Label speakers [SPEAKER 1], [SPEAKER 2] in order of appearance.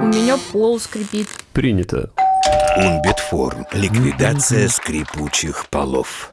[SPEAKER 1] У меня пол скрипит.
[SPEAKER 2] Принято.
[SPEAKER 3] Унбитформ. Ликвидация скрипучих полов.